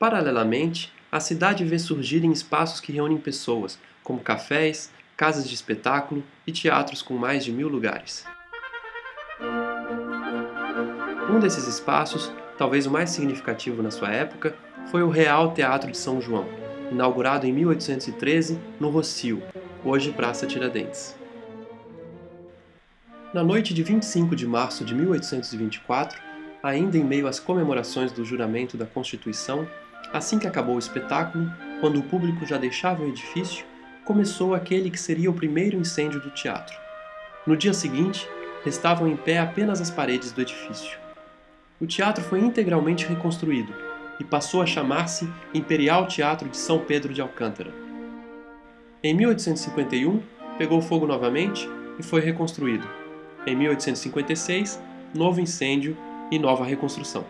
Paralelamente, a cidade vê surgirem espaços que reúnem pessoas, como cafés, casas de espetáculo e teatros com mais de mil lugares. Um desses espaços, talvez o mais significativo na sua época, foi o Real Teatro de São João, inaugurado em 1813 no Rocio, hoje Praça Tiradentes. Na noite de 25 de março de 1824, ainda em meio às comemorações do juramento da Constituição, assim que acabou o espetáculo, quando o público já deixava o edifício, começou aquele que seria o primeiro incêndio do teatro. No dia seguinte, restavam em pé apenas as paredes do edifício. O teatro foi integralmente reconstruído e passou a chamar-se Imperial Teatro de São Pedro de Alcântara. Em 1851, pegou fogo novamente e foi reconstruído. Em 1856, novo incêndio e nova reconstrução.